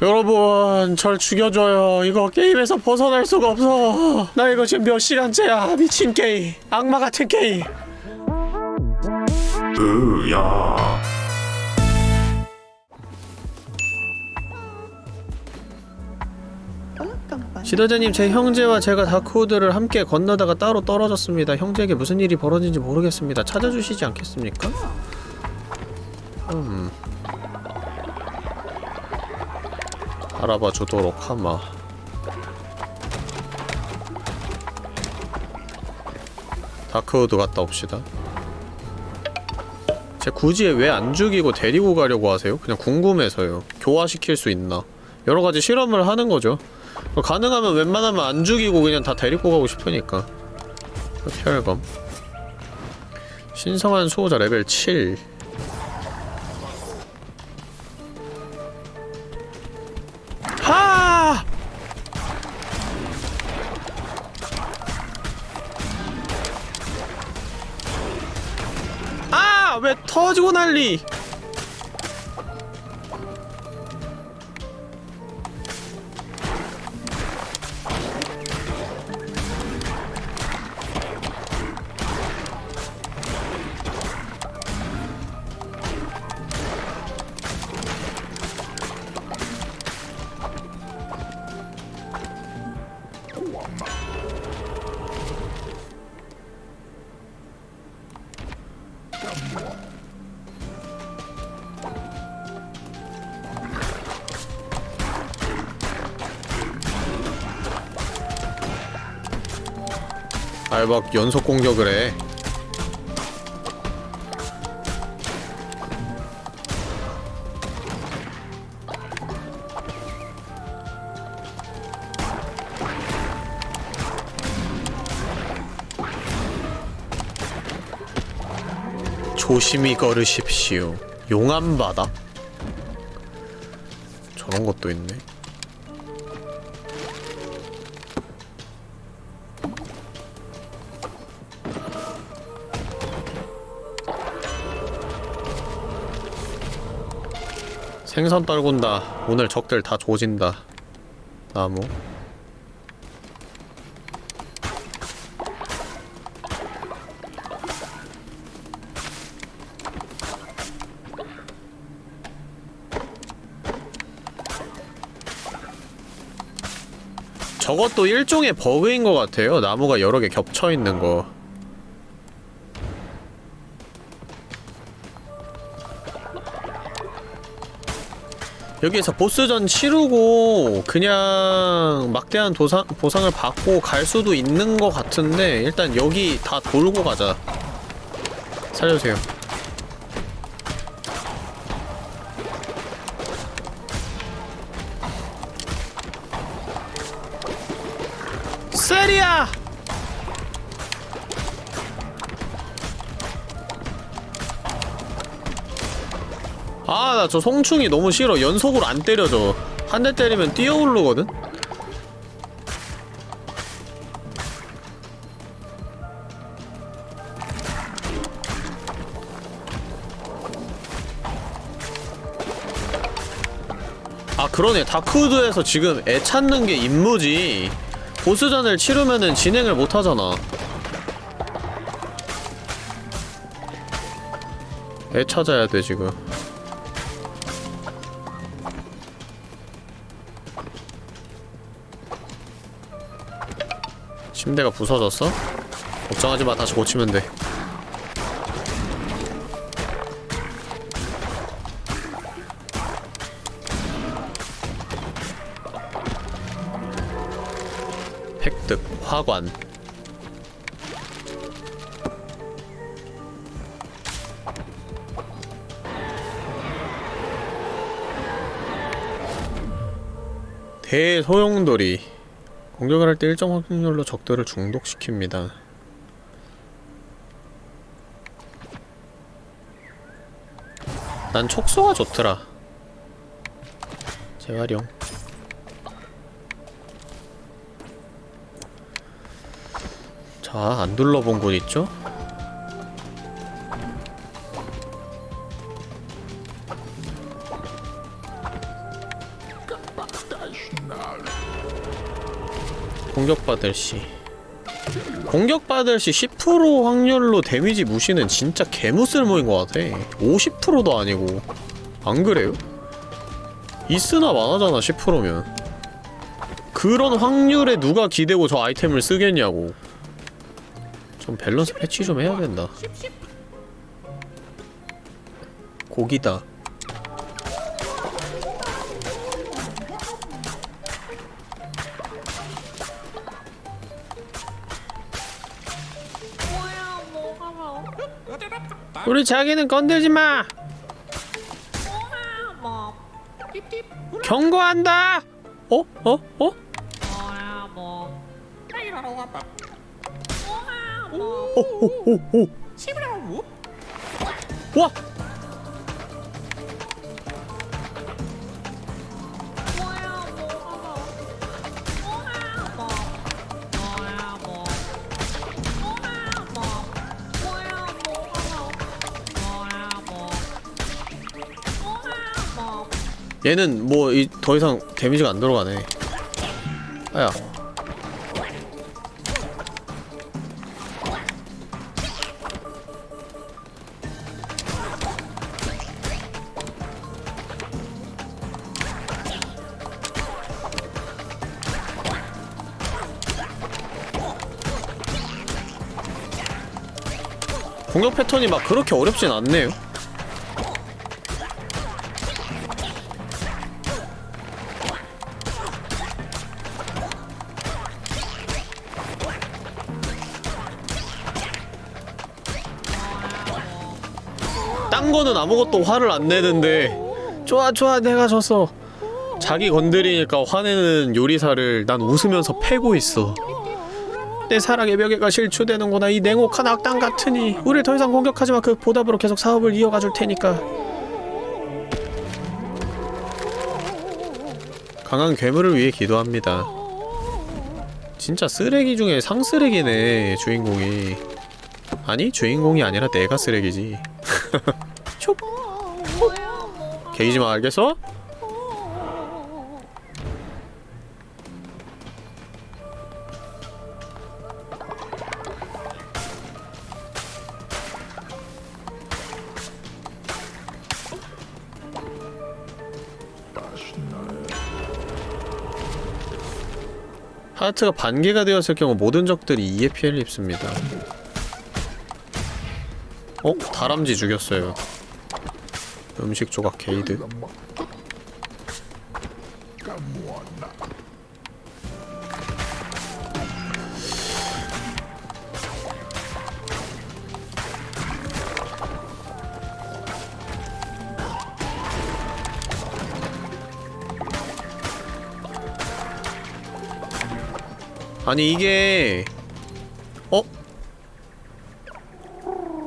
여러분 절 죽여줘요. 이거 게임에서 벗어날 수가 없어. 나 이거 지금 몇 시간째야? 미친 게임. 악마 같은 게임. 으야. 지도자님 제 형제와 제가 다크우드를 함께 건너다가 따로 떨어졌습니다. 형제에게 무슨 일이 벌어진지 모르겠습니다. 찾아주시지 않겠습니까? 음 알아봐 주도록 하마. 다크우드 갔다 옵시다. 제 굳이 왜 안 죽이고 데리고 가려고 하세요? 그냥 궁금해서요. 교화시킬 수 있나? 여러가지 실험을 하는 거죠. 가능하면 웬만하면 안 죽이고 그냥 다 데리고 가고 싶으니까. 혈검. 신성한 수호자 레벨 7 터지고 난리! 알박 연속 공격을 해. 조심히 걸으십시오. 용암바다? 저런 것도 있네. 생선 떨군다. 오늘 적들 다 조진다. 나무. 저것도 일종의 버그인 것 같아요. 나무가 여러 개 겹쳐 있는 거. 여기에서 보스전 치르고 그냥 막대한 도상, 보상을 받고 갈 수도 있는 것 같은데 일단 여기 다 돌고 가자. 살려주세요 저 송충이 너무 싫어. 연속으로 안 때려줘. 한대 때리면 뛰어오르거든? 아, 그러네. 다크우드에서 지금 애 찾는 게 임무지. 보스전을 치르면은 진행을 못 하잖아. 애 찾아야 돼, 지금. 침대가 부서졌어? 걱정하지 마, 다시 고치면 돼. 획득, 화관. 대소용돌이 공격을 할 때 일정 확률로 적들을 중독시킵니다. 난 촉수가 좋더라. 재활용. 자, 안 둘러본 곳 있죠? 공격받을 시. 공격받을 시 10% 확률로 데미지 무시는 진짜 개무쓸모인 것 같아. 50%도 아니고. 안 그래요? 있으나 마나잖아 10%면. 그런 확률에 누가 기대고 저 아이템을 쓰겠냐고. 좀 밸런스 패치 좀 해야 된다. 고기다 우리 자기는 건들지 마뭐 경고한다 어? 어? 어? 오오오오 와! 얘는 뭐 더 이상 데미지가 안 들어가네. 아야. 공격 패턴이 막 그렇게 어렵진 않네요 아무것도 화를 안 내는데 좋아 좋아 내가 졌어 자기 건드리니까 화내는 요리사를 난 웃으면서 패고 있어. 내 사랑의 벽에가 실추되는구나. 이 냉혹한 악당 같으니 우릴 더 이상 공격하지 마. 그 보답으로 계속 사업을 이어가 줄 테니까. 강한 괴물을 위해 기도합니다. 진짜 쓰레기 중에 상쓰레기네 주인공이. 아니 주인공이 아니라 내가 쓰레기지 촉 개이지마 알겠어? 하트가 반개가 되었을 경우 모든 적들이 2의 피해를 입습니다. 어? 다람쥐 죽였어요. 음식 조각 게이드. 아니 이게 어?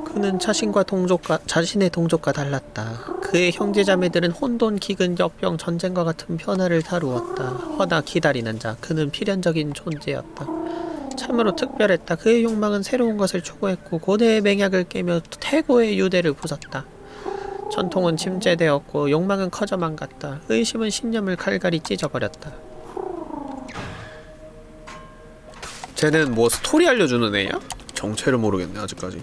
그는 자신과 동족과 자신의 동족과 달랐다. 그의 형제자매들은 혼돈, 기근, 역병, 전쟁과 같은 변화를 다루었다. 허나 기다리는 자, 그는 필연적인 존재였다. 참으로 특별했다. 그의 욕망은 새로운 것을 추구했고 고대의 맹약을 깨며 태고의 유대를 부쉈다. 전통은 침체되었고 욕망은 커져만 갔다. 의심은 신념을 갈갈이 찢어버렸다. 쟤는 뭐 스토리 알려주는 애야? 정체를 모르겠네 아직까지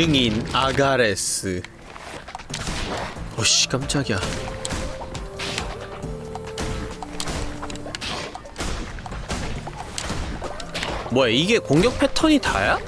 증인 아가레스 어씨 깜짝이야 뭐야 이게 공격 패턴이 다야?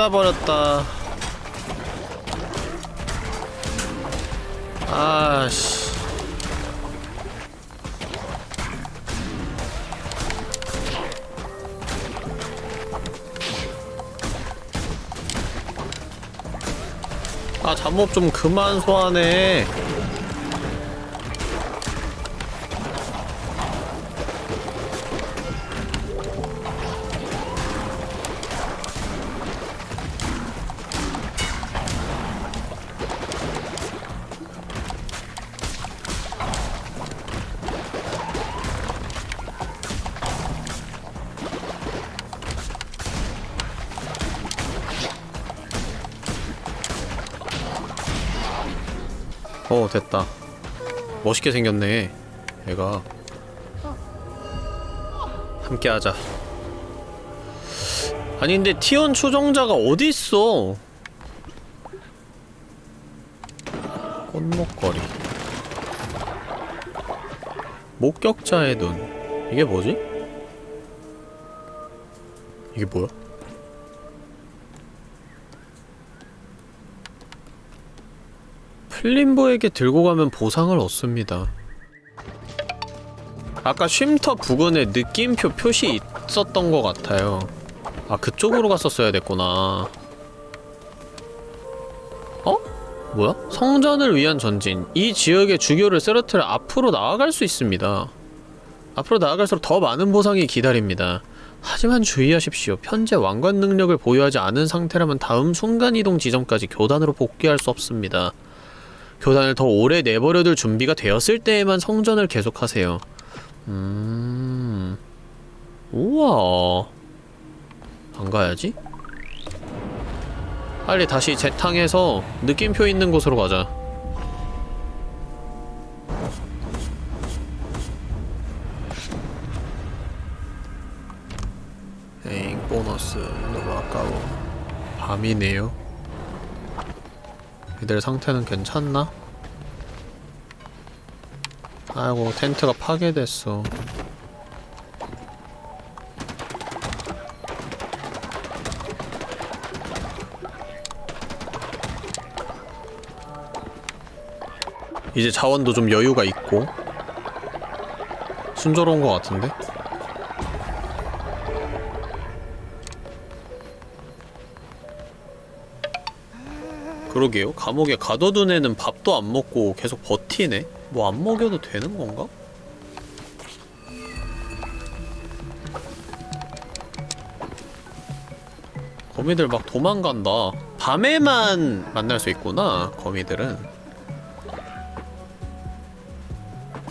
빠져버렸다. 아씨. 아 잠옷 좀 그만 소환해 어 됐다. 멋있게 생겼네 얘가. 함께하자. 아니 근데 티온 추종자가 어디있어? 꽃목걸이. 목격자의 눈. 이게 뭐지? 이게 뭐야? 플림보에게 들고 가면 보상을 얻습니다. 아까 쉼터 부근에 느낌표 표시 있었던 것 같아요. 아, 그쪽으로 갔었어야 됐구나. 어? 뭐야? 성전을 위한 전진. 이 지역의 주교를 쓰러뜨려 앞으로 나아갈 수 있습니다. 앞으로 나아갈수록 더 많은 보상이 기다립니다. 하지만 주의하십시오. 현재 왕관 능력을 보유하지 않은 상태라면 다음 순간이동 지점까지 교단으로 복귀할 수 없습니다. 교단을 더 오래 내버려둘 준비가 되었을 때에만 성전을 계속하세요. 음... 우와... 안 가야지? 빨리 다시 재탕해서 느낌표 있는 곳으로 가자. 에잉, 보너스. 너무 아까워. 밤이네요. 이들 상태는 괜찮나? 아이고 텐트가 파괴됐어 이제 자원도 좀 여유가 있고 순조로운 것 같은데? 그러게요. 감옥에 가둬둔 애는 밥도 안 먹고 계속 버티네? 뭐 안 먹여도 되는 건가? 거미들 막 도망간다. 밤에만 만날 수 있구나, 거미들은.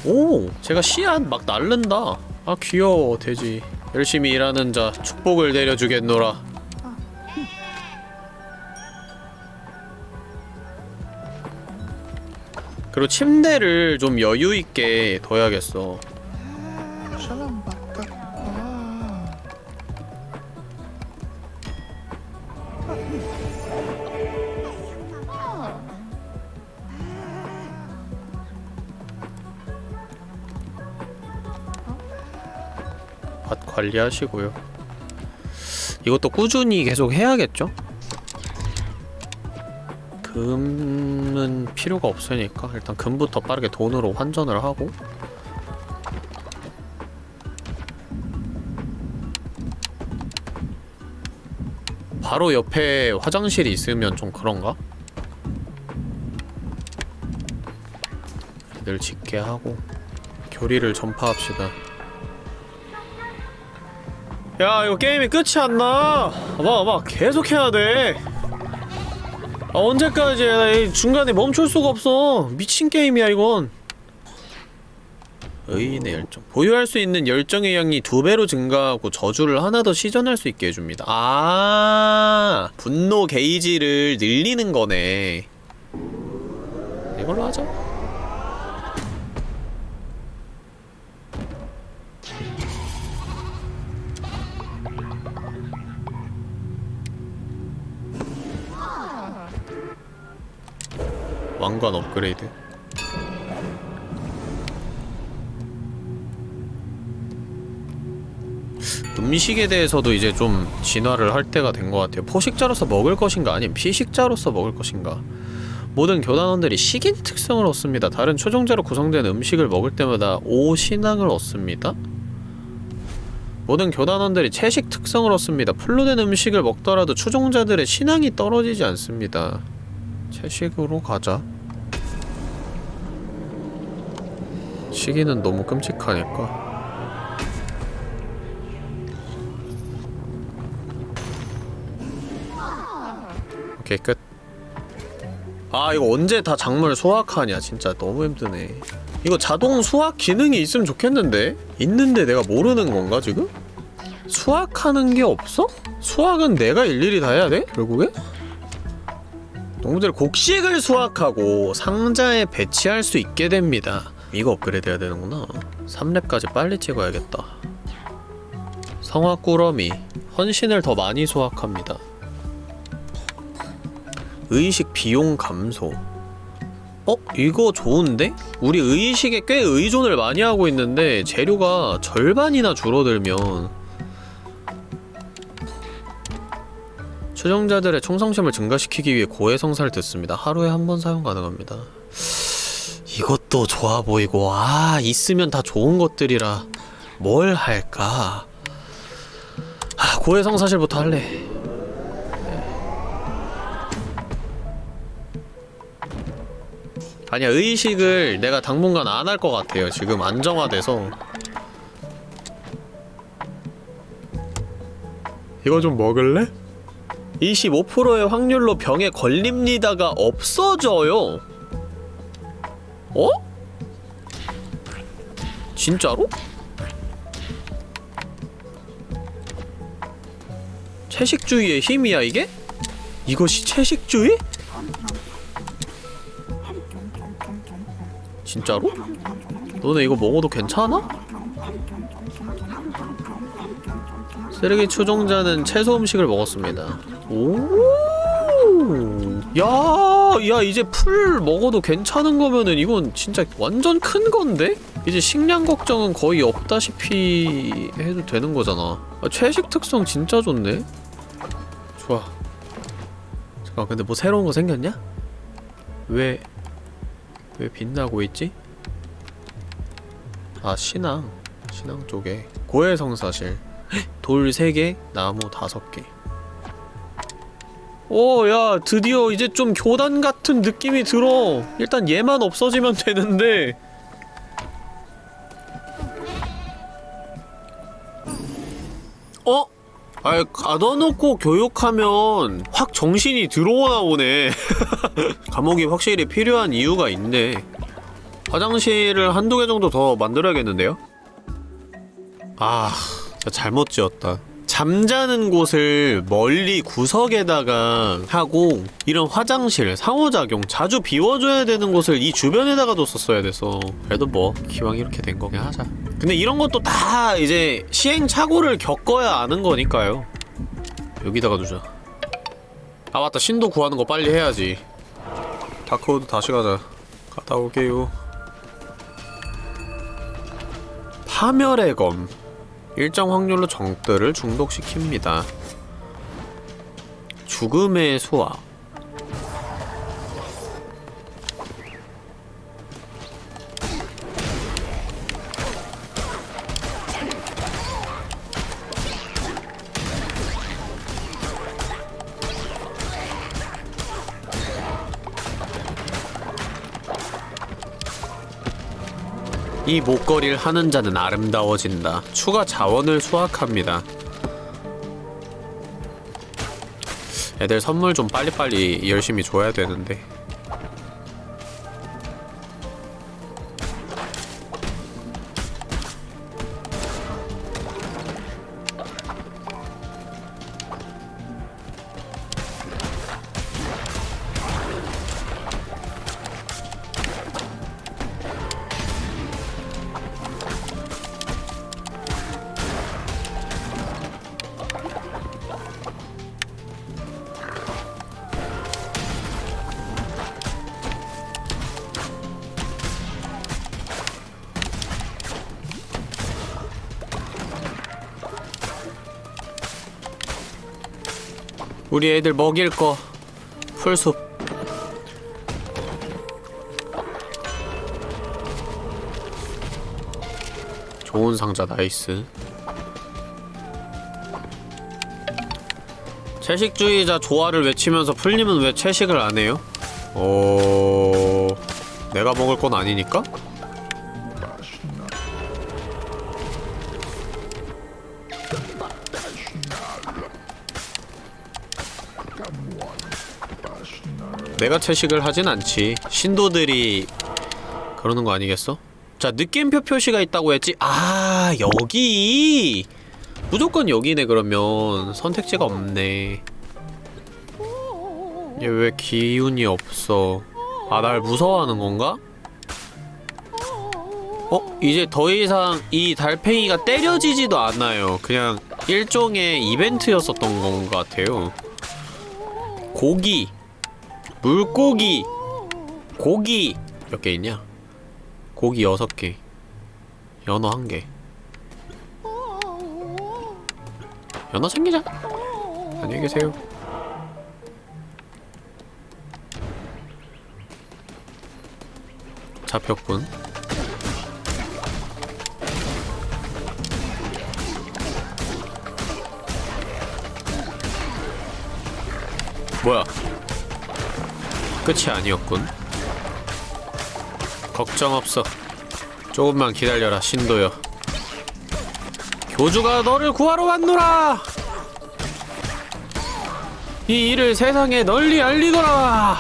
오! 제가 씨앗 막 날른다. 아, 귀여워, 돼지. 열심히 일하는 자, 축복을 내려주겠노라. 그리고 침대를 좀 여유 있게 둬야겠어. 관리하시고요. 이것도 꾸준히 계속 해야겠죠? 금은 필요가 없으니까 일단 금부터 빠르게 돈으로 환전을 하고. 바로 옆에 화장실이 있으면 좀 그런가? 애들 짓게 하고 교리를 전파합시다. 야 이거 게임이 끝이 안나. 봐봐 봐. 계속 해야 돼 아, 언제까지 해? 중간에 멈출 수가 없어. 미친 게임이야 이건. 의인의 열정. 보유할 수 있는 열정의 양이 두 배로 증가하고 저주를 하나 더 시전할 수 있게 해줍니다. 아 분노 게이지를 늘리는 거네. 이걸로 하자 왕관 업그레이드 음식에 대해서도 이제 좀 진화를 할 때가 된 것 같아요. 포식자로서 먹을 것인가 아니면 피식자로서 먹을 것인가. 모든 교단원들이 식인 특성을 얻습니다. 다른 초종자로 구성된 음식을 먹을 때마다 5신앙을 얻습니다. 모든 교단원들이 채식 특성을 얻습니다. 풀로 된 음식을 먹더라도 추종자들의 신앙이 떨어지지 않습니다. 채식으로 가자. 시기는 너무 끔찍하니까. 오케이 끝. 아 이거 언제 다 작물 수확하냐 진짜 너무 힘드네. 이거 자동 수확 기능이 있으면 좋겠는데? 있는데 내가 모르는 건가 지금? 수확하는 게 없어? 수확은 내가 일일이 다 해야 돼? 결국에? 동물들 곡식을 수확하고 상자에 배치할 수 있게 됩니다. 이거 업그레이드 해야 되는구나. 3렙까지 빨리 찍어야겠다. 성화 꾸러미 헌신을 더 많이 수확합니다. 의식 비용 감소 어? 이거 좋은데? 우리 의식에 꽤 의존을 많이 하고 있는데 재료가 절반이나 줄어들면 추종자들의 충성심을 증가시키기 위해 고해성사를 듣습니다. 하루에 한 번 사용 가능합니다. 이것도 좋아 보이고 아 있으면 다 좋은 것들이라 뭘 할까? 아, 고해성사실부터 할래. 아니야 의식을 내가 당분간 안 할 것 같아요 지금 안정화돼서 이거 좀 먹을래? 25%의 확률로 병에 걸립니다가 없어져요 어? 진짜로? 채식주의의 힘이야 이게? 이것이 채식주의? 진짜로? 너네 이거 먹어도 괜찮아? 쓰레기 추종자는 채소 음식을 먹었습니다. 오, 야, 야 이제 풀 먹어도 괜찮은 거면은 이건 진짜 완전 큰 건데? 이제 식량 걱정은 거의 없다시피 해도 되는 거잖아. 아, 채식 특성 진짜 좋네. 좋아. 잠깐 근데 뭐 새로운 거 생겼냐? 왜? 왜 빛나고 있지? 아 신앙 신앙 쪽에 고해성사실 돌 3개 나무 5개 오 야 드디어 이제 좀 교단 같은 느낌이 들어. 일단 얘만 없어지면 되는데. 어? 아이 가둬놓고 교육하면 확 정신이 들어오나 보네. 감옥이 확실히 필요한 이유가 있네. 화장실을 한두 개 정도 더 만들어야겠는데요? 아 잘못 지었다 잠자는 곳을 멀리 구석에다가 하고 이런 화장실, 상호작용 자주 비워줘야 되는 곳을 이 주변에다가 뒀었어야 돼서 그래도 뭐 기왕 이렇게 된 거긴 하자. 근데 이런 것도 다 이제 시행착오를 겪어야 아는 거니까요. 여기다가 두자. 아 맞다. 신도 구하는 거 빨리 해야지. 다크우드 다시 가자. 갔다 올게요. 파멸의 검 일정 확률로 정들을 중독시킵니다. 죽음의 수화 이 목걸이를 하는 자는 아름다워진다. 추가 자원을 수확합니다. 애들 선물 좀 빨리빨리 열심히 줘야 되는데. 우리 애들 먹일 거 풀숲 좋은 상자 nice 채식주의자 조화를 외치면서 풀님은 왜 채식을 안 해요? 어... 내가 먹을 건 아니니까? 내가 채식을 하진 않지. 신도들이 그러는 거 아니겠어? 자, 느낌표 표시가 있다고 했지? 아, 여기! 무조건 여기네, 그러면. 선택지가 없네. 얘 왜 기운이 없어? 아, 날 무서워하는 건가? 어? 이제 더 이상 이 달팽이가 때려지지도 않아요. 그냥 일종의 이벤트였었던 건 것 같아요. 고기, 물고기, 고기 몇 개 있냐? 고기 여섯 개, 연어 한 개. 연어 챙기자. 안녕히 계세요. 잡혔군. 뭐야? 끝이 아니었군. 걱정 없어. 조금만 기다려라, 신도여. 교주가 너를 구하러 왔노라! 이 일을 세상에 널리 알리거라!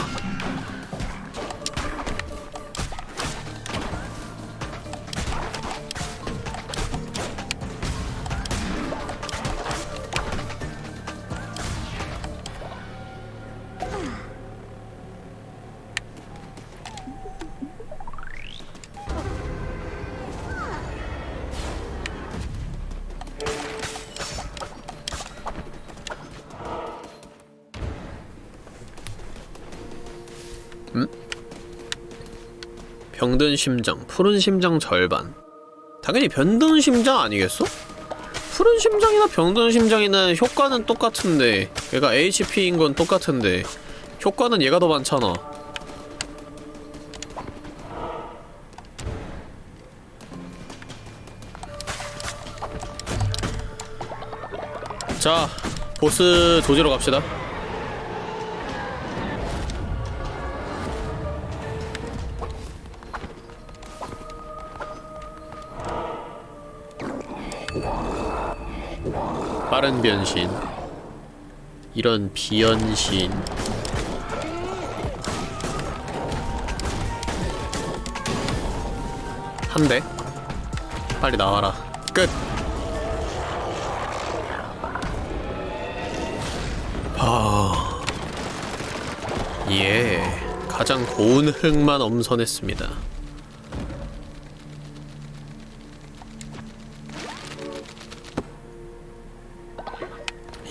병든 심장, 푸른 심장 절반. 당연히 변든 심장 아니겠어? 푸른 심장이나 병든 심장이나 효과는 똑같은데 얘가 HP인 건 똑같은데 효과는 얘가 더 많잖아. 자, 보스 조지러 갑시다. 빠른 변신. 이런 비연신. 한 대? 빨리 나와라. 끝! 아... 예. 가장 고운 흙만 엄선했습니다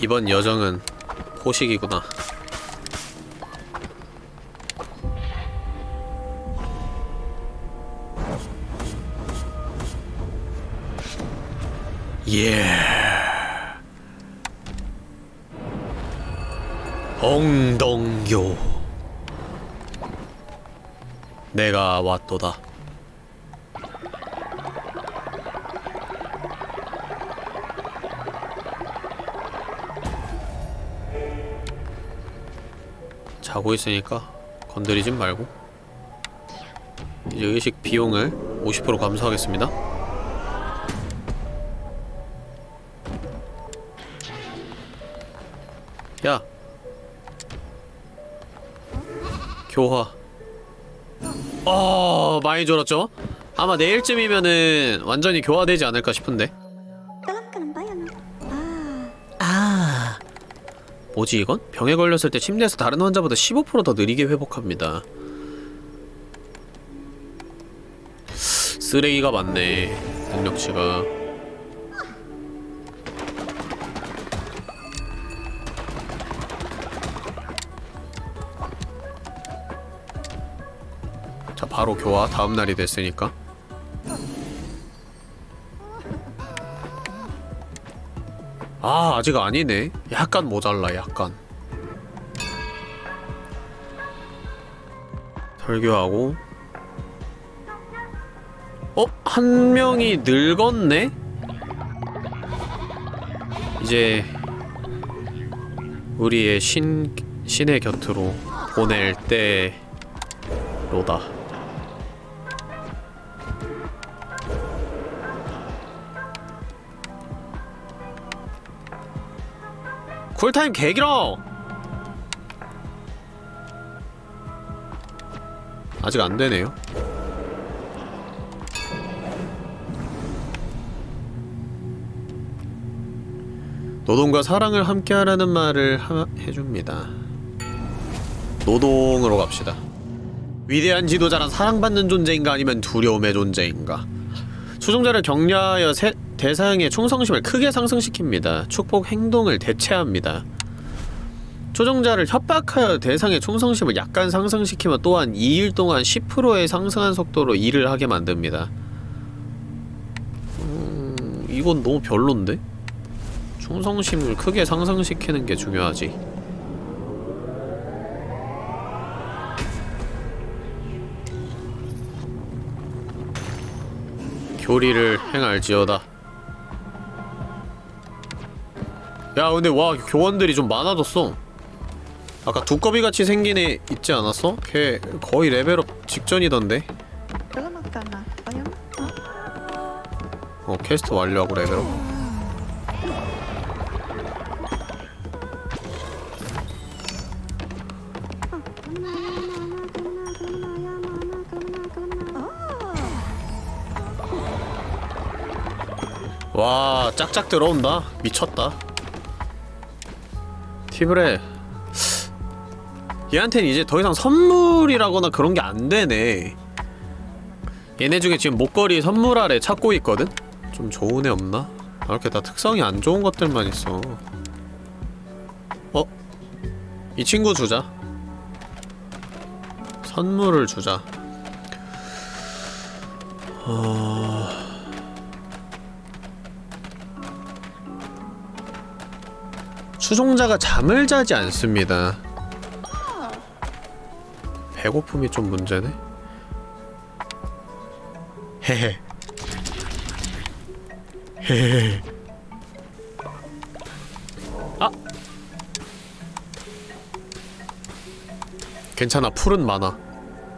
이번 여정은 포식이구나. 예. 엉덩교. 내가 왔도다. 자고 있으니까 건드리진 말고. 이제 의식 비용을 50% 감소하겠습니다. 야! 교화. 어 많이 졸았죠? 아마 내일쯤이면은 완전히 교화되지 않을까 싶은데 뭐지 이건? 병에 걸렸을 때 침대에서 다른 환자보다 15%더 느리게 회복합니다. 쓰레기가 많네 능력치가 자 바로 교화 다음날이 됐으니까 아 아직 아니네 약간 모자라 약간 설교하고 어? 한 명이 늙었네? 이제 우리의 신, 신의 곁으로 보낼 때로다 쿨타임 개길어! 아직 안 되네요. 노동과 사랑을 함께하라는 말을 하, 해줍니다. 노동으로 갑시다. 위대한 지도자란 사랑받는 존재인가 아니면 두려움의 존재인가? 추종자를 격려하여 세, 대상의 충성심을 크게 상승시킵니다. 축복 행동을 대체합니다. 초종자를 협박하여 대상의 충성심을 약간 상승시키면 또한 2일 동안 10%의 상승한 속도로 일을 하게 만듭니다. 음... 이건 너무 별론데? 충성심을 크게 상승시키는 게 중요하지. 교리를 행할지어다. 야 근데 와 교원들이 좀 많아졌어. 아까 두꺼비같이 생긴 애 있지 않았어? 걔 거의 레벨업 직전이던데? 어 퀘스트 완료하고 레벨업. 와 짝짝 들어온다. 미쳤다 티브레 얘한테는 이제 더 이상 선물이라거나 그런 게 안 되네 얘네 중에 지금 목걸이 선물 아래 찾고 있거든? 좀 좋은 애 없나? 아, 이렇게 다 특성이 안 좋은 것들만 있어 어? 이 친구 주자 선물을 주자 어... 추종자가 잠을 자지 않습니다. 배고픔이 좀 문제네. 헤헤. 헤헤. 아! 괜찮아. 풀은 많아.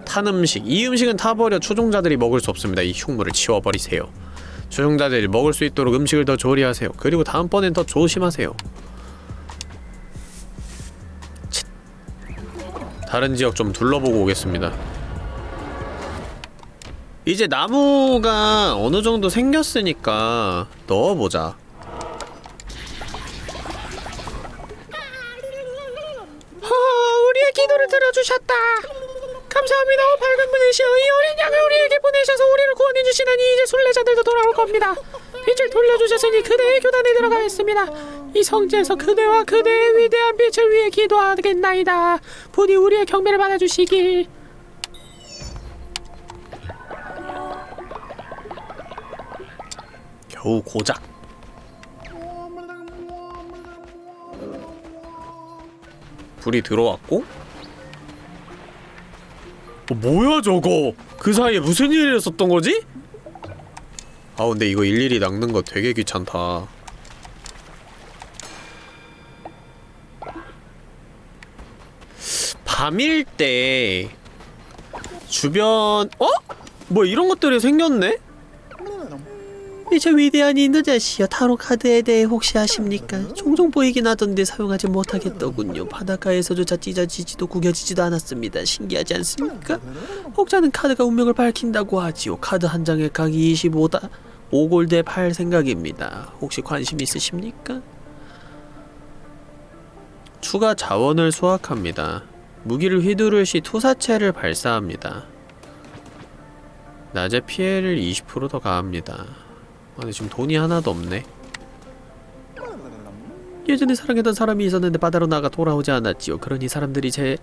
탄 음식. 이 음식은 타버려 추종자들이 먹을 수 없습니다. 이 흉물을 치워버리세요. 추종자들이 먹을 수 있도록 음식을 더 조리하세요. 그리고 다음번엔 더 조심하세요 다른 지역 좀 둘러보고 오겠습니다 이제 나무가 어느 정도 생겼으니까 넣어보자. 허, 우리의 기도를 들어주셨다. 감사합니다. 오 밝은 분이시여 이 어린 양을 우리에게 보내셔서 우리를 구원해 주시다니 이제 순례자들도 돌아올 겁니다. 빛을 돌려주셨으니 그대의 교단에 들어가겠습니다. 이 성지에서 그대와 그대의 위대한 빛을 위해 기도하겠나이다. 부디 우리의 경배를 받아주시길. 겨우 고작 불이 들어왔고 어, 뭐야 저거 그 사이에 무슨 일이 있었던 거지? 아 근데 이거 일일이 낚는 거 되게 귀찮다 밤일 때 주변 어? 뭐 이런 것들이 생겼네? 이제 위대한 인도자시여 타로 카드에 대해 혹시 아십니까? 종종 보이긴 하던데 사용하지 못하겠더군요. 바닷가에서조차 찢어지지도 구겨지지도 않았습니다. 신기하지 않습니까? 혹자는 카드가 운명을 밝힌다고 하지요. 카드 한 장에 각 25다 5골드에 팔 생각입니다. 혹시 관심 있으십니까? 추가 자원을 수확합니다. 무기를 휘두를 시 투사체를 발사합니다. 낮에 피해를 20%더 가합니다. 아니 지금 돈이 하나도 없네 예전에 사랑했던 사람이 있었는데 바다로 나가 돌아오지 않았지요 그러니 사람들이 제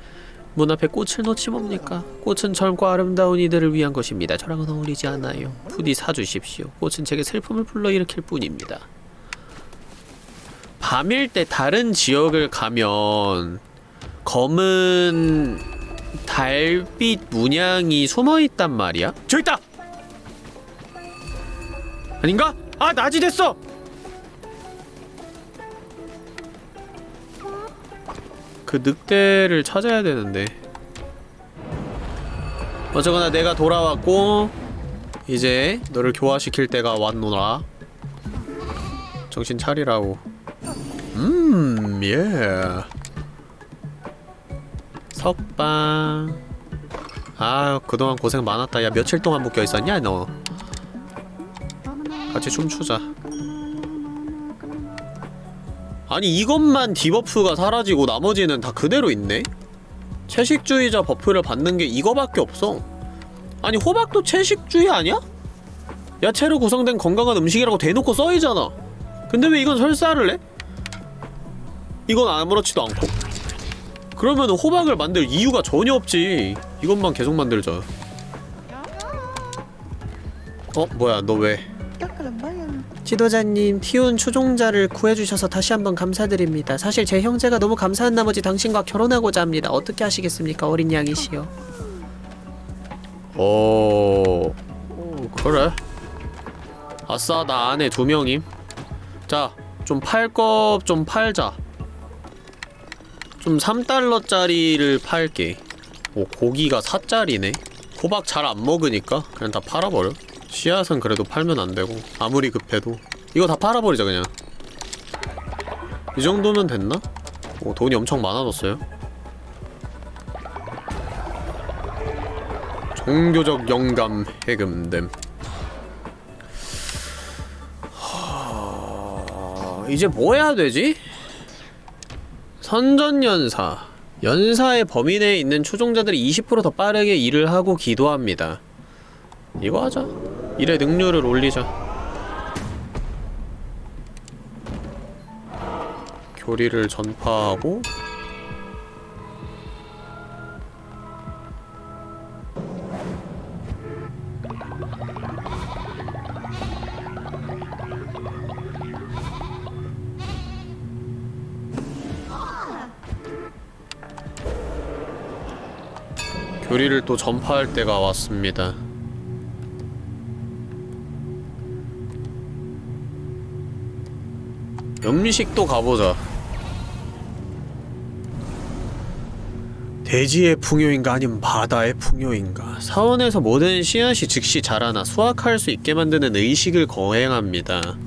문 앞에 꽃을 놓지 뭡니까 꽃은 젊고 아름다운 이들을 위한 것입니다 저랑은 어울리지 않아요 부디 사주십시오 꽃은 제게 슬픔을 불러일으킬 뿐입니다 밤일 때 다른 지역을 가면 검은 달빛 문양이 숨어있단 말이야? 저기 있다! 아닌가? 아 낮이 됐어! 그 늑대를 찾아야 되는데 어쨌거나 내가 돌아왔고 이제 너를 교화시킬 때가 왔노라 정신 차리라고 음, 예. 석방. 아, 그동안 고생 많았다. 야, 며칠 동안 묶여 있었냐, 너? 같이 춤추자. 아니, 이것만 debuff가 사라지고 나머지는 다 그대로 있네? 채식주의자 buff를 받는 게 이거밖에 없어. 아니, 호박도 채식주의 아니야? 야채로 구성된 건강한 음식이라고 대놓고 써있잖아. 근데 왜 이건 설사를 해? 이건 아무렇지도 않고 그러면 호박을 만들 이유가 전혀 없지 이것만 계속 만들자 어? 뭐야 너 왜? 지도자님 티온 추종자를 구해주셔서 다시 한번 감사드립니다. 사실 제 형제가 너무 감사한 나머지 당신과 결혼하고자 합니다. 어떻게 하시겠습니까 어린 양이시여? 오... 오 그래? 아싸 나 안에 두 명임. 자 좀 팔 것 좀 팔자. 좀 3달러짜리를 팔게. 오 고기가 4짜리네. 호박 잘 안 먹으니까 그냥 다 팔아버려 씨앗은 그래도 팔면 안 되고 아무리 급해도. 이거 다 팔아버리자 그냥. 이 정도면 됐나? 오 돈이 엄청 많아졌어요? 종교적 영감 해금됨. 하... 이제 뭐 해야 되지? 선전연사. 연사의 범위 내에 있는 추종자들이 20%더 빠르게 일을 하고 기도합니다. 이거 하자 일의 능률을 올리자 교리를 전파하고 교리를 또 전파할 때가 왔습니다. 음식도 가보자. 대지의 풍요인가 아니면 바다의 풍요인가 사원에서 모든 씨앗이 즉시 자라나 수확할 수 있게 만드는 의식을 거행합니다.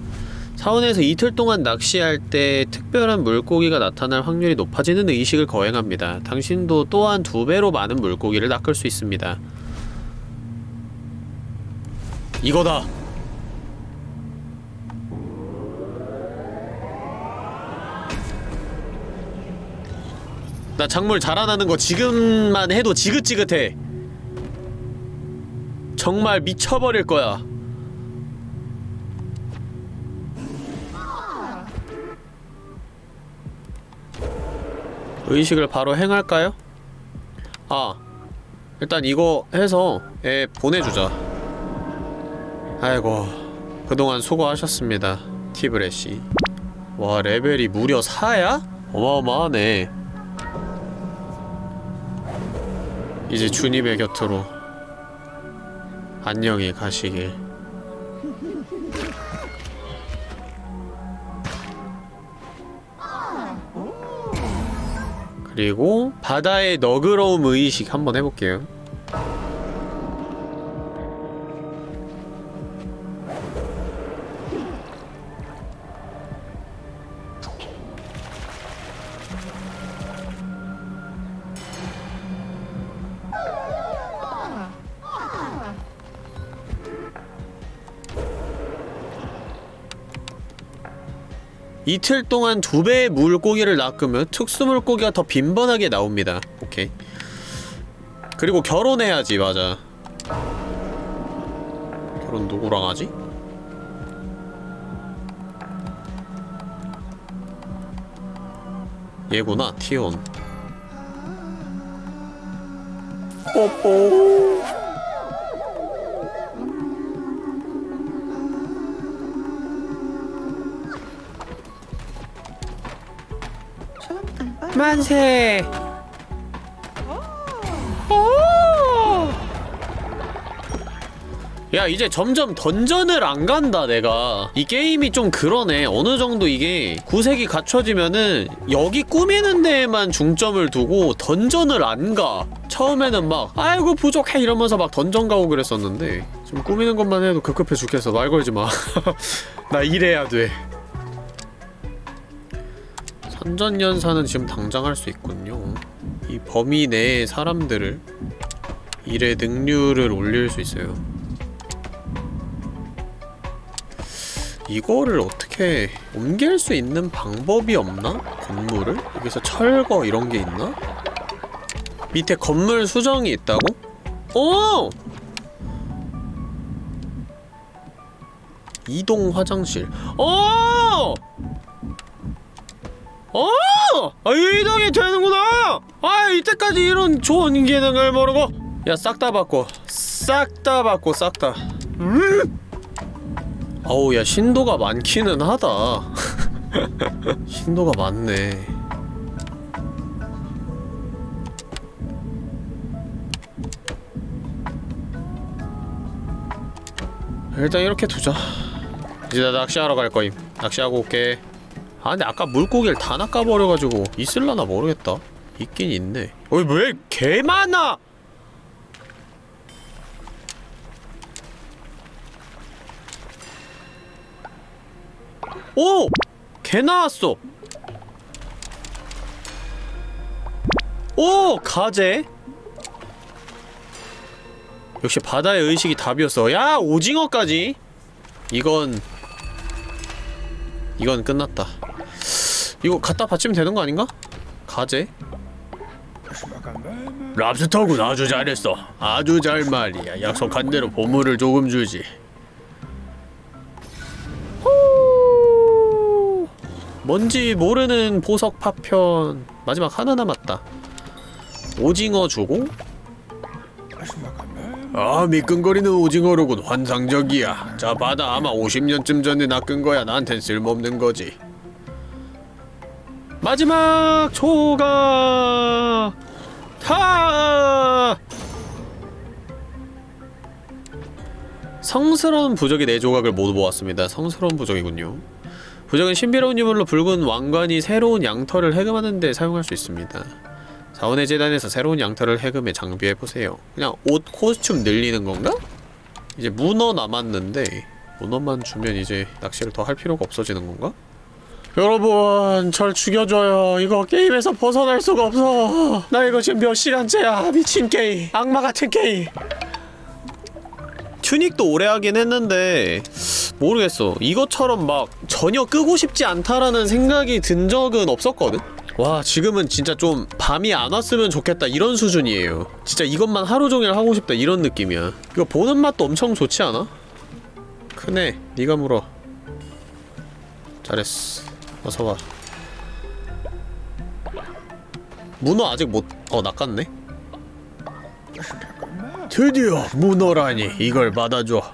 사원에서 이틀 동안 낚시할 때 특별한 물고기가 나타날 확률이 높아지는 의식을 거행합니다. 당신도 또한 두 배로 많은 물고기를 낚을 수 있습니다. 이거다! 나 작물 자라나는 거 지금만 해도 지긋지긋해. 정말 미쳐버릴 거야. 의식을 바로 행할까요? 아 일단 이거 해서 애 보내주자 아이고 그동안 수고하셨습니다 티브레시 와 레벨이 무려 4야? 어마어마하네 이제 주님의 곁으로 안녕히 가시길 그리고 바다의 너그러움 의식 한번 해볼게요. 이틀 동안 두 배의 물고기를 낚으면 특수 물고기가 더 빈번하게 나옵니다. 오케이. 그리고 결혼해야지, 맞아. 결혼 누구랑 하지? 얘구나, 티온. 뽀뽀. 만세. 야 이제 점점 던전을 안 간다 내가. 이 게임이 좀 그러네. 어느 정도 이게 구색이 갖춰지면은 여기 꾸미는 데에만 중점을 두고 던전을 안가. 처음에는 막 아이고 부족해 이러면서 막 던전 가고 그랬었는데 지금 꾸미는 것만 해도 급급해 죽겠어. 말 걸지 마나 일해야 돼. 선전연사는 지금 당장 할 수 있군요 이 범위 내의 사람들을 일의 능률을 올릴 수 있어요 이거를 어떻게 옮길 수 있는 방법이 없나? 건물을? 여기서 철거 이런 게 있나? 밑에 건물 수정이 있다고? 오! 이동 화장실. 어! 어! 아, 이동이 되는구나! 아, 이때까지 이런 좋은 기능을 모르고! 야, 싹다 바꿔. 싹다 바꿔, 싹 다. 음! 어우 야 신도가 많기는 하다 신도가 많네 일단 이렇게 두자 이제 나 낚시하러 갈 거임 낚시하고 올게 아 근데 아까 물고기를 다 낚아버려가지고 있을라나 모르겠다 있긴 있네 어이 왜 개 많아 오! 개 나왔어! 오! 가재? 역시 바다의 의식이 답이었어. 야! 오징어까지! 이건... 이건 끝났다. 이거 갖다 받치면 되는 거 아닌가? 가재? 랍스터군 아주 잘했어. 아주 잘 말이야. 약속한 대로 보물을 조금 주지. 후. 뭔지 모르는 보석 파편 마지막 하나 남았다 오징어 주고 아 미끈거리는 오징어로군 환상적이야 자 받아 아마 50년쯤 전에 낚은 거야 나한텐 쓸모없는 거지 마지막 조각 타 성스러운 부적의 네 조각을 모두 모았습니다. 성스러운 부적이군요. 부적은 신비로운 유물로 붉은 왕관이 새로운 양털을 해금하는 데 사용할 수 있습니다. 사원의 재단에서 새로운 양털을 해금해 장비해보세요. 그냥 옷, 코스튬 늘리는 건가? 이제 문어 남았는데 문어만 주면 이제 낚시를 더 할 필요가 없어지는 건가? 여러분 절 죽여줘요 이거 게임에서 벗어날 수가 없어 나 이거 지금 몇 시간째야 미친 게임 악마 같은 게임 튜닉도 오래 하긴 했는데 모르겠어 이것처럼 막 전혀 끄고 싶지 않다라는 생각이 든 적은 없었거든? 와 지금은 진짜 좀 밤이 안 왔으면 좋겠다 이런 수준이에요. 진짜 이것만 하루 종일 하고 싶다 이런 느낌이야. 이거 보는 맛도 엄청 좋지 않아? 크네. 네가 물어. 잘했어. 어서와. 문어 아직 못.. 어 낚았네? 드디어 문어라니. 이걸 받아줘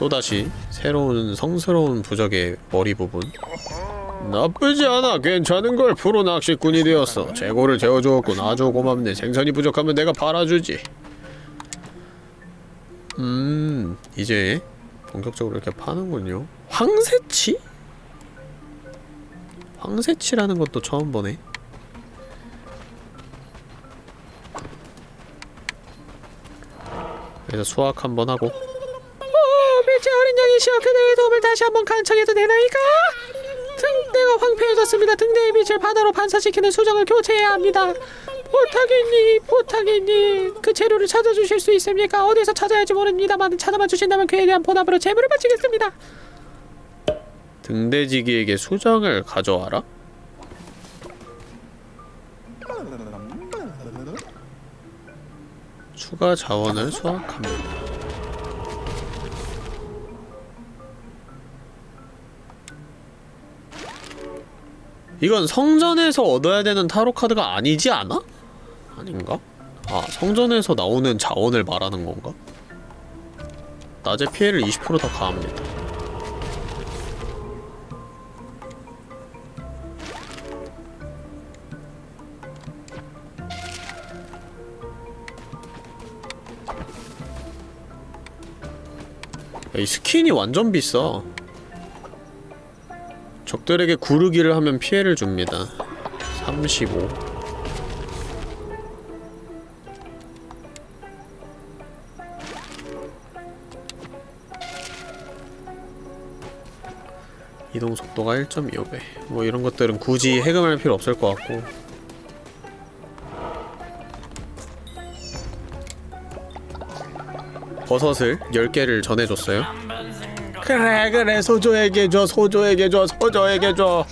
또다시 새로운 성스러운 부적의 머리 부분. 나쁘지 않아. 괜찮은 걸 프로 낚시꾼이 되었어. 재고를 재워주었군. 아주 고맙네. 생선이 부족하면 내가 팔아주지. 음 이제 본격적으로 이렇게 파는군요. 황새치? 황새치라는 것도 처음 보네. 그래서 수학 한번 하고 어, 밀제 어린 양이시여 그대의 도움을 다시 한번 간청해도 되나이까? 등대가 황폐해졌습니다. 등대의 빛을 바다로 반사시키는 수정을 교체해야 합니다. 부탁이니 부탁이니 그 재료를 찾아주실 수 있습니까? 어디서 찾아야 할지 모릅니다만 찾아만 주신다면 그에 대한 보답으로 재물을 바치겠습니다. 등대지기에게 수정을 가져와라? 추가 자원을 수확합니다. 이건 성전에서 얻어야 되는 타로카드가 아니지 않아? 아닌가? 아, 성전에서 나오는 자원을 말하는 건가? 낮에 피해를 20%더 가합니다. 이 스킨이 완전 비싸. 적들에게 구르기를 하면 피해를 줍니다. 35 이동 속도가 1.25배. 뭐 이런 것들은 굳이 해금할 필요 없을 것 같고. 버섯을 10개를 전해줬어요 그래 그래 소조에게 줘 소조에게 줘 소조에게 줘.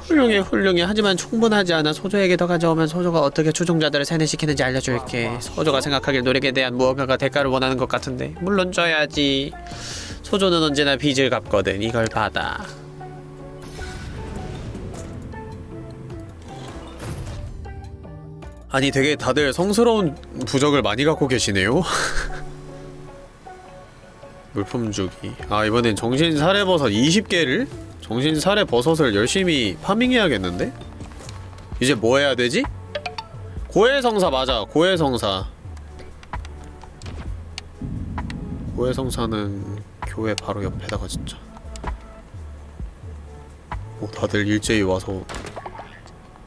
훌륭해 훌륭해. 하지만 충분하지 않아. 소조에게 더 가져오면 소조가 어떻게 추종자들을 세뇌시키는지 알려줄게. 소조가 생각하길 노력에 대한 무언가가 대가를 원하는 것 같은데. 물론 줘야지. 소조는 언제나 빚을 갚거든. 이걸 받아. 아니 되게 다들 성스러운 부적을 많이 갖고 계시네요 물품 주기 아 이번엔 정신 사례버섯 20개를? 정신 사례버섯을 열심히 파밍해야겠는데? 이제 뭐 해야 되지? 고해성사 맞아 고해성사 고해성사는 교회 바로 옆에다가 진짜 오 다들 일제히 와서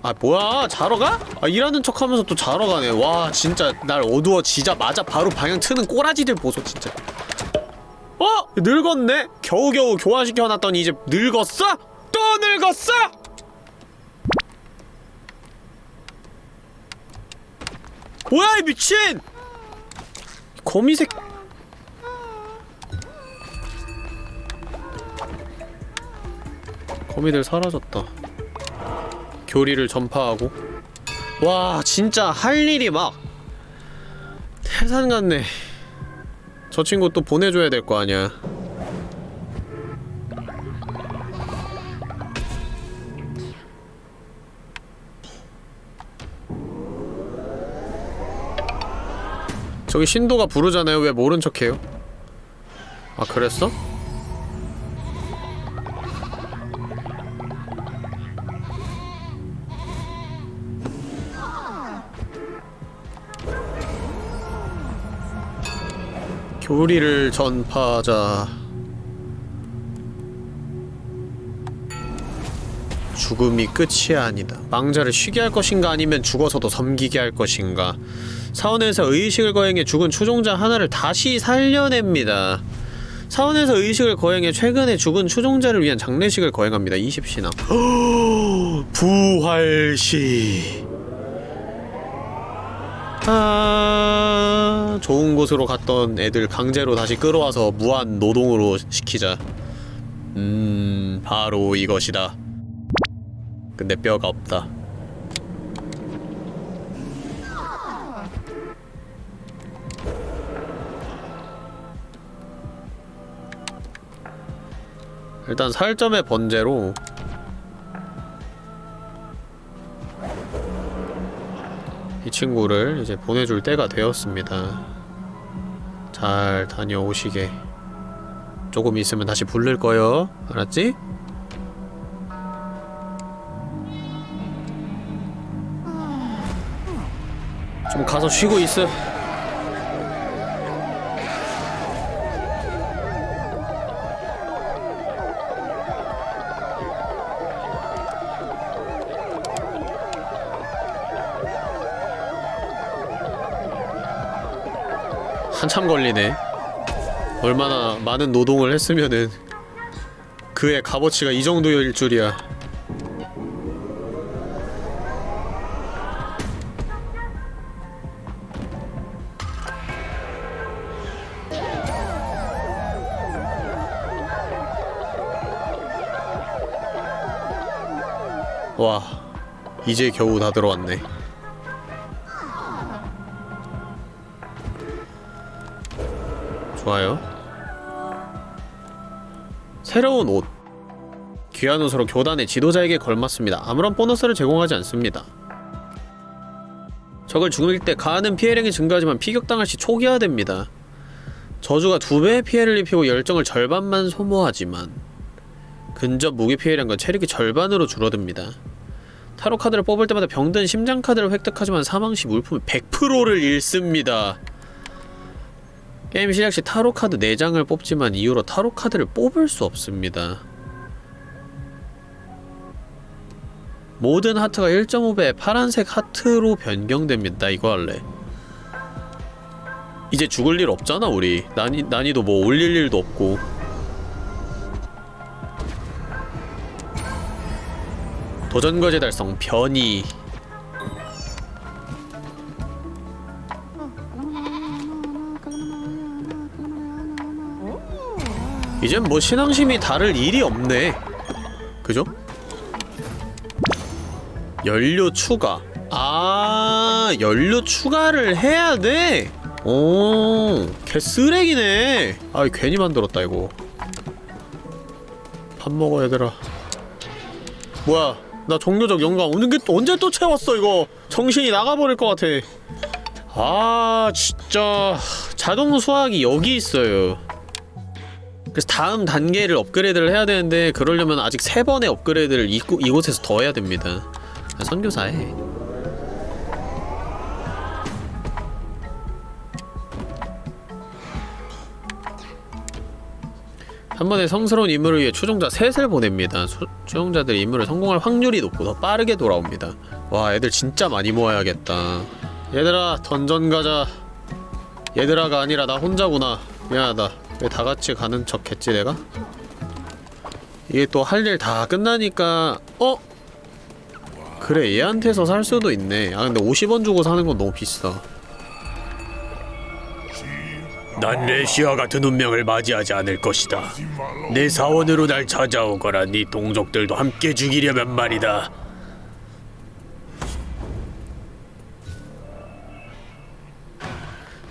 아 뭐야 자러 가? 아 일하는 척하면서 또 자러 가네 와 진짜 날 어두워지자마자 바로 방향 트는 꼬라지들 보소 진짜 어? 늙었네? 겨우겨우 교환시켜놨더니 이제 늙었어? 또 늙었어? 뭐야 이 미친! 거미색 거미들 사라졌다 교리를 전파하고 와 진짜 할 일이 막 태산 같네 저 친구 또 보내줘야 될 거 아니야 저기 신도가 부르잖아요 왜 모른 척해요? 아 그랬어? 교리를 전파하자. 죽음이 끝이 아니다. 망자를 쉬게 할 것인가 아니면 죽어서도 섬기게 할 것인가. 사원에서 의식을 거행해 죽은 추종자 하나를 다시 살려냅니다. 사원에서 의식을 거행해 최근에 죽은 추종자를 위한 장례식을 거행합니다. 20시나 부활시 아... 좋은 곳으로 갔던 애들 강제로 다시 끌어와서 무한 노동으로 시키자. 음... 바로 이것이다. 근데 뼈가 없다. 일단 살점의 번제로 이 친구를 이제 보내줄 때가 되었습니다. 잘 다녀오시게. 조금 있으면 다시 부를 거요. 알았지? 좀 가서 쉬고 있어. 한참 걸리네. 얼마나 많은 노동을 했으면은 그의 값어치가 이 정도일 줄이야. 와, 이제 겨우 다 들어왔네. 좋아요. 새로운 옷. 귀한 옷으로 교단의 지도자에게 걸맞습니다. 아무런 보너스를 제공하지 않습니다. 적을 죽일 때 가하는 피해량이 증가하지만 피격당할 시 초기화됩니다. 저주가 두 배의 피해를 입히고 열정을 절반만 소모하지만 근접 무기 피해량과 체력이 절반으로 줄어듭니다. 타로 카드를 뽑을 때마다 병든 심장 카드를 획득하지만 사망 시 물품의 100%를 잃습니다. 게임 시작 시 타로 카드 4장을 뽑지만 이후로 타로 카드를 뽑을 수 없습니다. 모든 하트가 1.5배 파란색 하트로 변경됩니다. 이거 할래. 이제 죽을 일 없잖아 우리. 난이, 난이도 뭐 올릴 일도 없고. 도전과제 달성 변이 이젠 뭐 신앙심이 다를 일이 없네. 그죠? 연료 추가. 아 연료 추가를 해야 돼? 오 개쓰레기네. 아 괜히 만들었다 이거. 밥 먹어 얘들아. 뭐야 나 종교적 영감 오는 게 또 언제 또 채웠어 이거? 정신이 나가버릴 것 같아. 아 진짜. 자동 수학이 여기 있어요 그래서 다음 단계를 업그레이드를 해야 되는데 그러려면 아직 세 번의 업그레이드를 이곳, 이곳에서 더 해야 됩니다 아, 선교사해 한 번에 성스러운 임무를 위해 추종자 셋을 보냅니다. 수, 추종자들 임무를 성공할 확률이 높고 더 빠르게 돌아옵니다. 와 애들 진짜 많이 모아야겠다. 얘들아 던전 가자. 얘들아가 아니라 나 혼자구나. 미안하다. 왜 다 같이 가는 척 했지 내가? 이게 또 할 일 다 끝나니까 어? 그래 얘한테서 살 수도 있네. 아 근데 50원 주고 사는 건 너무 비싸. 난 레시아 같은 운명을 맞이하지 않을 것이다. 내 사원으로 날 찾아오거라. 네 동족들도 함께 죽이려면 말이다.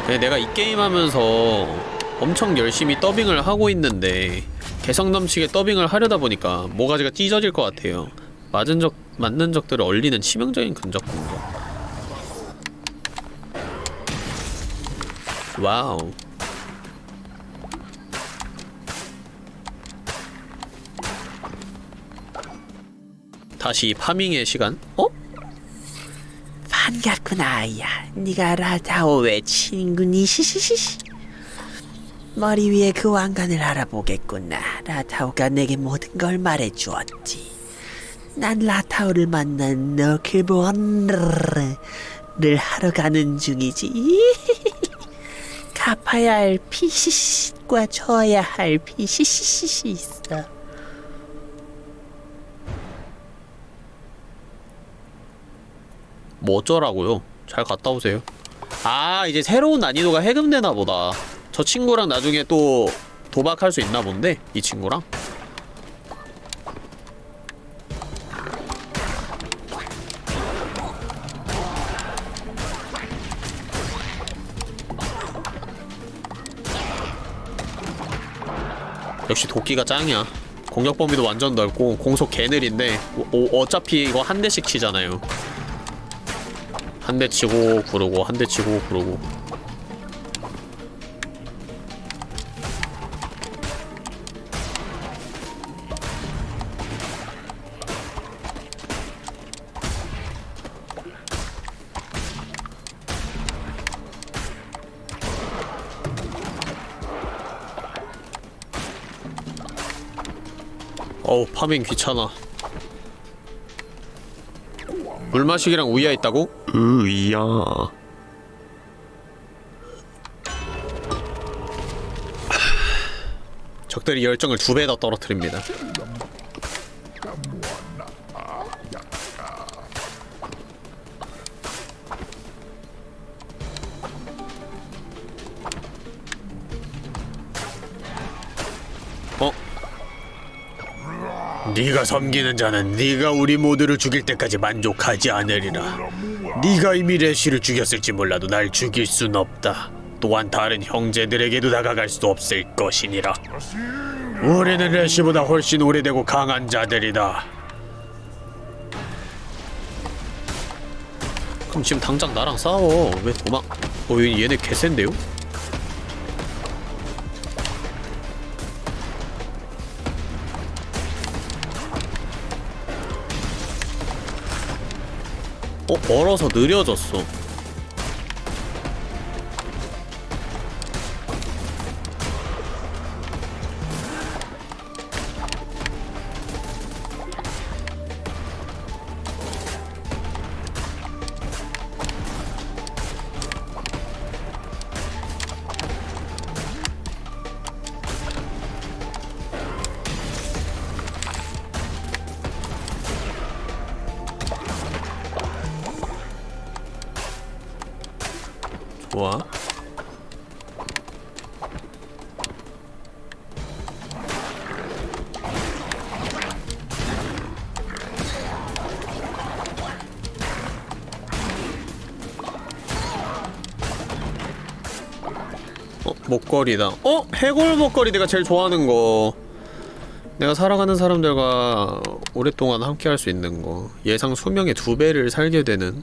네, 내가 이 게임 하면서 엄청 열심히 더빙을 하고 있는데 개성 넘치게 더빙을 하려다 보니까 모가지가 찢어질 것 같아요. 맞은 적, 맞는 적들을 얼리는 치명적인 근접 공격. Wow. 다시 farming의 시간? 어? 반갑구나 아이야 네가 라타오의 친구니 시시시시 머리 위에 그 왕관을 알아보겠구나 라타오가 내게 모든 걸 말해주었지 난 라타오를 만난 knucklebone을 하러 가는 중이지 갚아야 할 피시시과 줘야 할 피시시시 있어 뭐 어쩌라고요? 잘 갔다 오세요. 아, 이제 새로운 난이도가 해금되나 보다. 저 친구랑 나중에 또 도박할 수 있나 본데? 이 친구랑? 역시 도끼가 짱이야. 공격 범위도 완전 넓고 공속 개 느린데 오- 오- 어차피 이거 한 대씩 치잖아요. 한 대 치고 구르고 한 대 치고 구르고 파밍 귀찮아. 물 마시기랑 우야 있다고? 으야. 적들이 열정을 두배더 떨어뜨립니다 네가 섬기는 자는 네가 우리 모두를 죽일 때까지 만족하지 않으리라. 네가 이미 레시를 죽였을지 몰라도 날 죽일 순 없다. 또한 다른 형제들에게도 다가갈 수 없을 것이니라. 우리는 레시보다 훨씬 오래되고 강한 자들이다. 그럼 지금 당장 나랑 싸워. 왜 도망? 어, 얘네 개센데요? 어, 얼어서 느려졌어. 목걸이다. 어? 해골 목걸이 내가 제일 좋아하는 거. 내가 살아가는 사람들과 오랫동안 함께 할 수 있는 거. 예상 수명의 두 배를 살게 되는.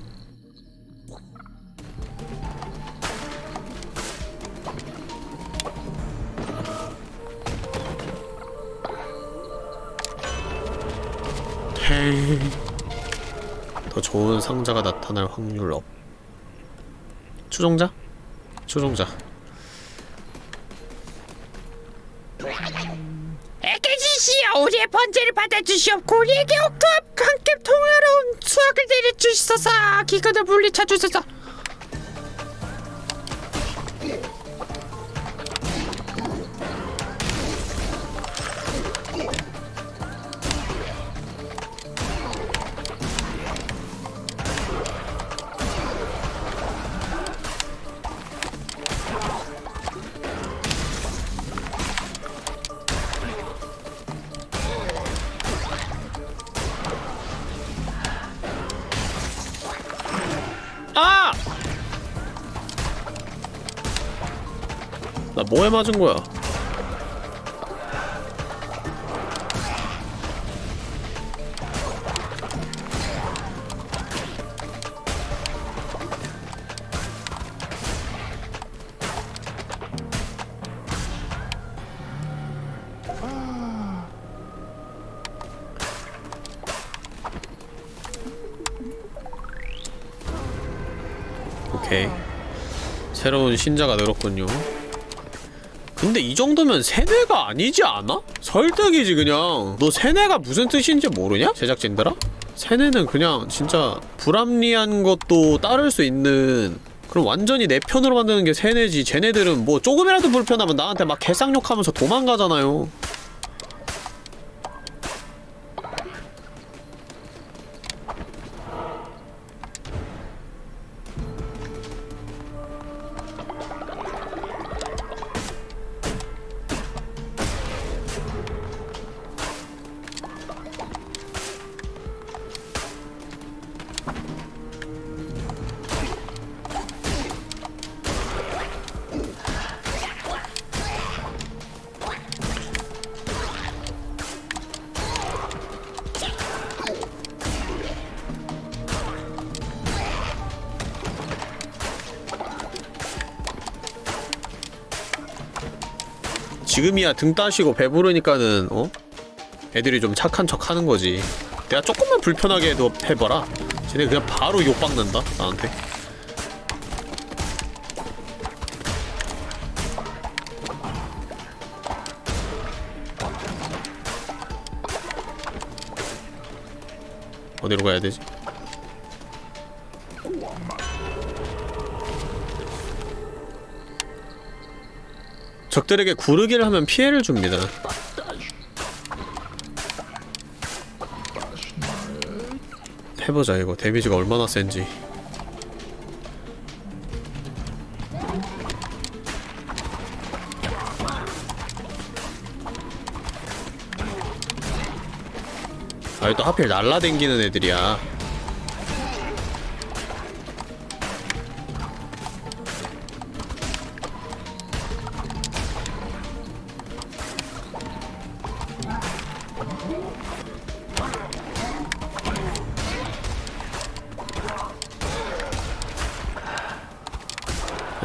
더 좋은 상자가 나타날 확률 up. 추종자? 추종자. 주시옵고 우리에게 옥토와 함께 통화로운 수학을 내려주시소서 기근을 물리쳐 주소서 뭐에 맞은 거야? 새로운 신자가 늘었군요 근데 이 정도면 세뇌가 아니지 않아? 설득이지 그냥 너 세뇌가 무슨 뜻인지 모르냐? 제작진들아? 세뇌는 그냥 진짜 불합리한 것도 따를 수 있는 그럼 완전히 내 편으로 만드는 게 세뇌지 쟤네들은 뭐 조금이라도 불편하면 나한테 막 개쌍욕하면서 도망가잖아요 지금이야 등 따시고 배부르니까는 어? 애들이 좀 착한 척 하는 거지 내가 조금만 불편하게 해도 해봐라 쟤네 그냥 바로 욕박는다 나한테 어디로 가야 되지? 적들에게 구르기를 하면 피해를 줍니다. 해보자 이거. 데미지가 얼마나 센지. 아이 또 하필 날라댕기는 애들이야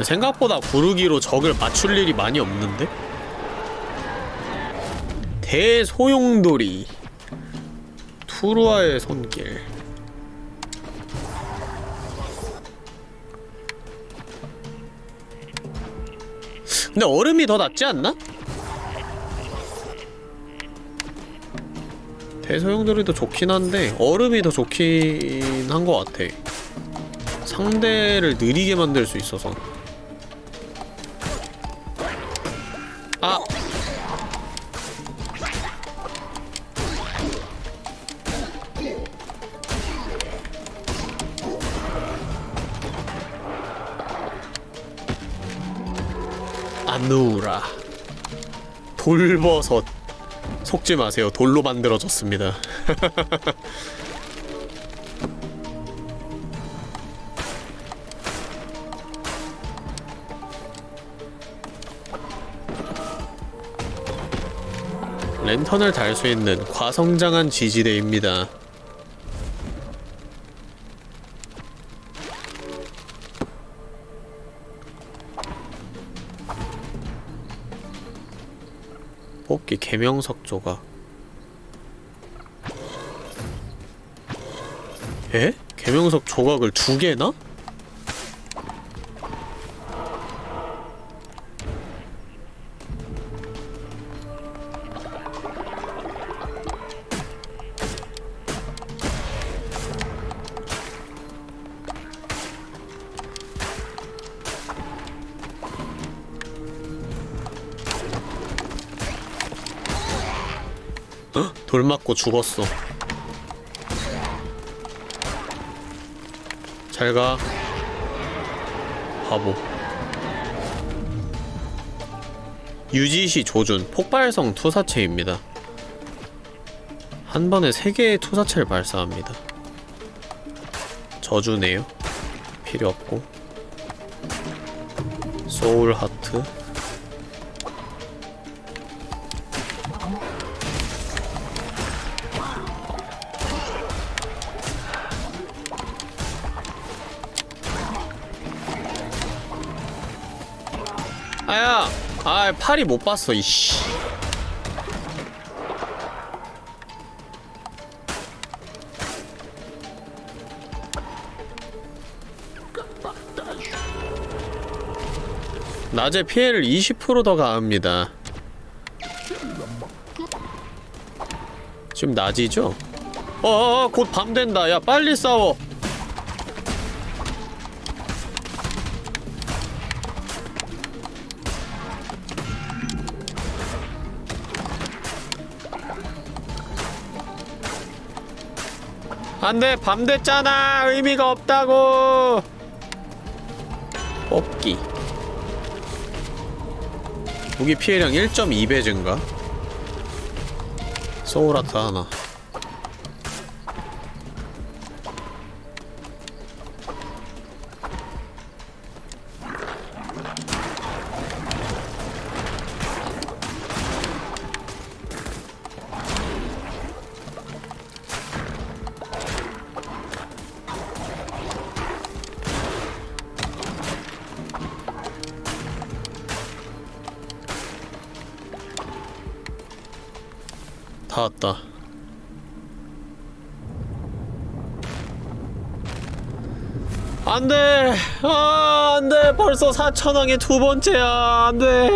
생각보다 구르기로 적을 맞출 일이 많이 없는데? 대소용돌이 투루아의 손길 근데 얼음이 더 낫지 않나? 대소용돌이도 좋긴 한데 얼음이 더 좋긴 한 것 같아 상대를 느리게 만들 수 있어서 돌버섯. 속지 마세요. 돌로 만들어졌습니다. 랜턴을 달 수 있는 과성장한 지지대입니다 개명석 조각 에? 개명석 조각을 두 개나? 맞고 죽었어. 잘 가. 바보. 유지시 조준 폭발성 투사체입니다. 한 번에 세 개의 투사체를 발사합니다. 저주네요. 필요 없고. 소울 하트. 아, 팔이 못 봤어, 이씨. 낮에 피해를 20%더 가합니다. 지금 낮이죠? 어어어, 곧밤 된다. 야, 빨리 싸워. 안돼 밤 됐잖아. 의미가 없다고. 뽑기. 무기 피해량 1.2배 증가? 소울아트 하나 벌써 4천왕의 두 번째야. 안돼.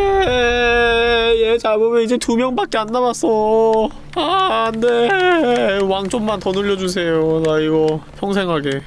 얘 잡으면 이제 두 명밖에 안 남았어. 아 안돼. 왕 좀만 더 늘려주세요. 나 이거 평생 하게